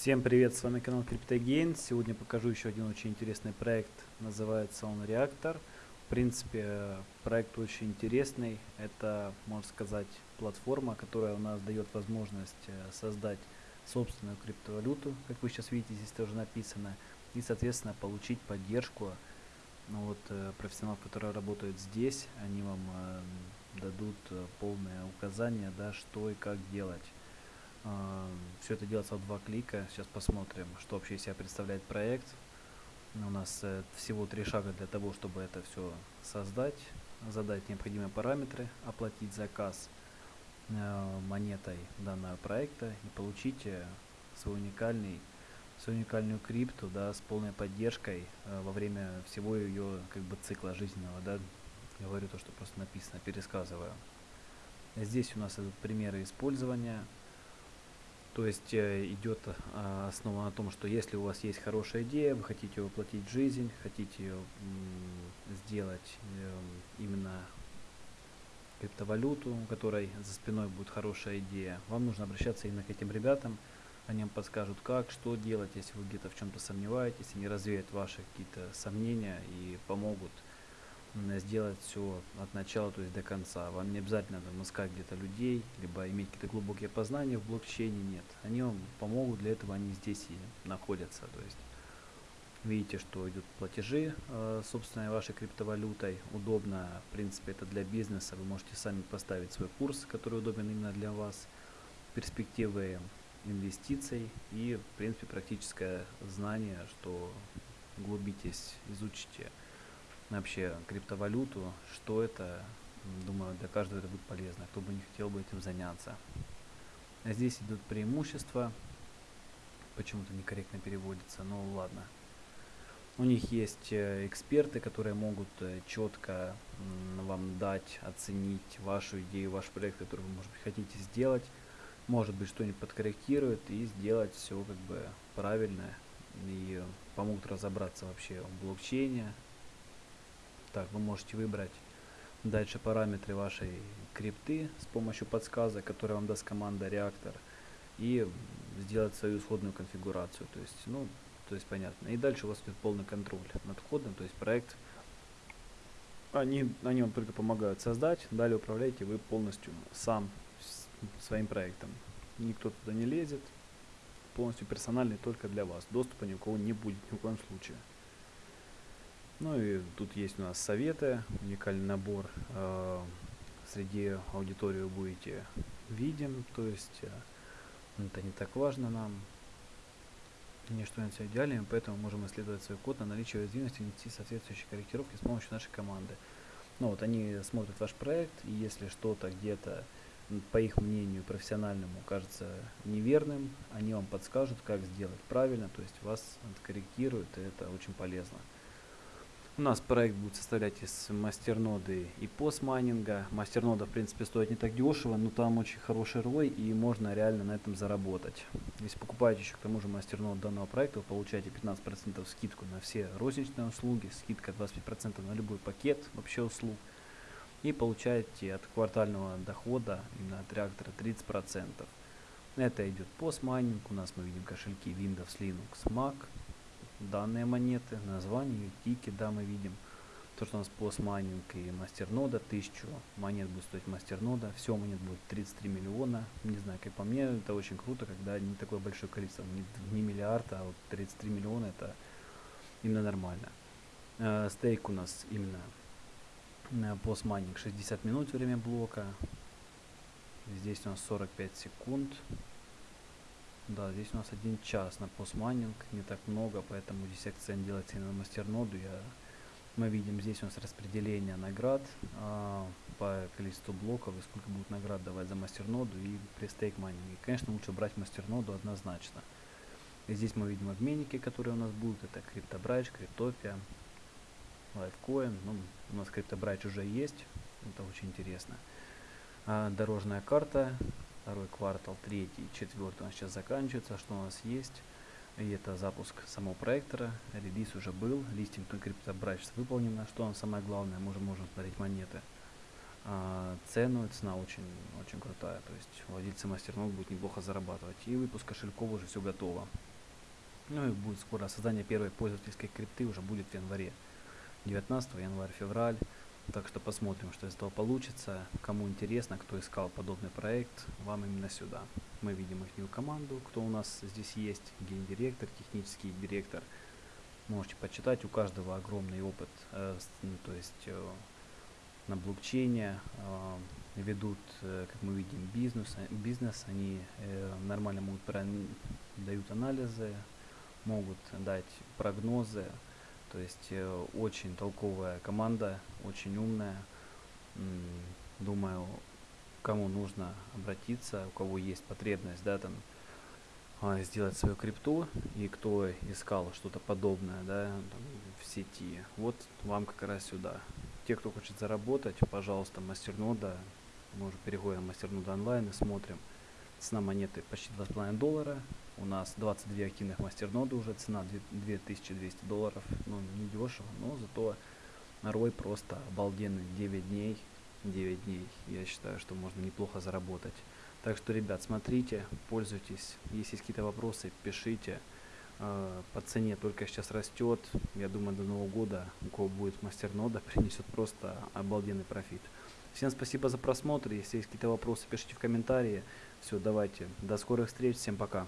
Всем привет, с вами канал CryptoGain. Сегодня покажу еще один очень интересный проект, называется он Reactor. В принципе, проект очень интересный. Это, можно сказать, платформа, которая у нас дает возможность э, создать собственную криптовалюту, как вы сейчас видите, здесь тоже написано, и, соответственно, получить поддержку ну, вот, э, профессионалов, которые работают здесь. Они вам э, дадут полное указание, да, что и как делать. Все это делается в два клика. Сейчас посмотрим, что вообще из себя представляет проект. У нас э, всего три шага для того, чтобы это все создать. Задать необходимые параметры, оплатить заказ э, монетой данного проекта и получить э, свой уникальный свою уникальную крипту, да, с полной поддержкой во время всего ее как бы цикла жизненного, да, говорю то, что просто написано, пересказываю. Здесь у нас примеры использования, то есть э, идет э, основа на том, что если у вас есть хорошая идея, вы хотите воплотить жизнь, хотите сделать э, именно криптовалюту, у которой за спиной будет хорошая идея, вам нужно обращаться именно к этим ребятам. Они вам подскажут, как, что делать, если вы где-то в чем-то сомневаетесь, они развеют ваши какие-то сомнения и помогут сделать все от начала, то есть до конца. Вам не обязательно там, искать где-то людей, либо иметь какие-то глубокие познания в блокчейне, нет. Они вам помогут, для этого они здесь и находятся. То есть видите, что идут платежи э, собственной вашей криптовалютой. Удобно, в принципе, это для бизнеса. Вы можете сами поставить свой курс, который удобен именно для вас. Перспективы инвестиций и, в принципе, практическое знание, что углубитесь, изучите вообще криптовалюту, что это, думаю, для каждого это будет полезно, кто бы не хотел бы этим заняться. А здесь идут преимущества, почему-то некорректно переводится, но ладно. У них есть э, эксперты, которые могут э, четко вам дать, оценить вашу идею, ваш проект, который вы, может быть, хотите сделать. Может быть, что-нибудь подкорректируют и сделать все как бы правильно. И помогут разобраться вообще в блокчейне, так, вы можете выбрать дальше параметры вашей крипты с помощью подсказок, которые вам даст команда реактор, и сделать свою исходную конфигурацию. То есть, ну, то есть понятно. И дальше у вас идет полный контроль над входом, то есть проект. Они, они вам только помогают создать, далее управляете вы полностью сам своим проектом. Никто туда не лезет, полностью персональный только для вас. Доступа ни у кого не будет ни в коем случае. Ну и тут есть у нас советы, уникальный набор. Э, среди аудитории будете видим, то есть э, это не так важно нам. Ничто не все идеально, поэтому можем исследовать свой код на наличие уязвимости и внести соответствующие корректировки с помощью нашей команды. Ну вот они смотрят ваш проект, и если что-то где-то, по их мнению, профессиональному кажется неверным, они вам подскажут, как сделать правильно, то есть вас откорректируют, и это очень полезно. У нас проект будет состоять из мастерноды и постмайнинга. Мастернода, в принципе, стоит не так дешево, но там очень хороший рой и можно реально на этом заработать. Если покупаете еще к тому же мастернод данного проекта, вы получаете 15% скидку на все розничные услуги, скидка 25% на любой пакет вообще услуг. И получаете от квартального дохода именно от реактора 30%. Это идет постмайнинг, у нас мы видим кошельки Windows, Linux, Mac, данные монеты, название, тики, да, мы видим. То, что у нас постмайнинг и мастернода, 1000 монет будет стоить мастернода, все монет будет 33 миллиона. Не знаю, как по мне, это очень круто, когда не такое большое количество, не, не миллиард, а вот 33 миллиона, это именно нормально. Э, стейк у нас именно э, постмайнинг 60 минут время блока. Здесь у нас 45 секунд. Да, здесь у нас один час на постмайнинг, не так много, поэтому акцент делается на мастерноду. Я, мы видим здесь у нас распределение наград а, по количеству блоков и сколько будет наград давать за мастерноду и при стейк. Конечно, лучше брать мастерноду однозначно. И здесь мы видим обменники, которые у нас будут. Это CryptoBridge, Cryptopia, Litecoin. Ну, у нас CryptoBridge уже есть, это очень интересно. А, дорожная карта, второй квартал, третий, четвертый у нас сейчас заканчивается. Что у нас есть? И это запуск самого проектора. Релиз уже был. Листинг на CryptoBridge выполнено. Что нам самое главное? Мы уже можем смотреть монеты. А, цену, цена очень, очень крутая. То есть владельцы мастернод будут неплохо зарабатывать. И выпуск кошельков уже все готово. Ну и будет скоро создание первой пользовательской крипты уже будет в январе. 19 январь, февраль. Так что посмотрим, что из этого получится. Кому интересно, кто искал подобный проект, вам именно сюда. Мы видим их команду, кто у нас здесь есть, гендиректор, технический директор. Можете почитать, у каждого огромный опыт, э, ну, то есть э, на блокчейне, э, ведут, э, как мы видим, бизнес, бизнес они э, нормально могут дают анализы, могут дать прогнозы, то есть э, очень толковая команда, очень умная. Думаю, кому нужно обратиться, у кого есть потребность, да, там, а, сделать свою крипту, и кто искал что-то подобное, да, там, в сети, вот вам как раз сюда. Те, кто хочет заработать, пожалуйста, мастернода, мы уже переходим мастернода онлайн и смотрим. Цена монеты почти 2,5 доллара, у нас 22 активных мастерноды уже, цена 2200 долларов, ну не дешево, но зато рой просто обалденный, 9 дней, 9 дней, я считаю, что можно неплохо заработать. Так что, ребят, смотрите, пользуйтесь, если есть какие-то вопросы, пишите. А, по цене только сейчас растет, я думаю, до Нового года у кого будет мастернода, принесет просто обалденный профит. Всем спасибо за просмотр, если есть какие-то вопросы, пишите в комментарии. Все, давайте, до скорых встреч, всем пока.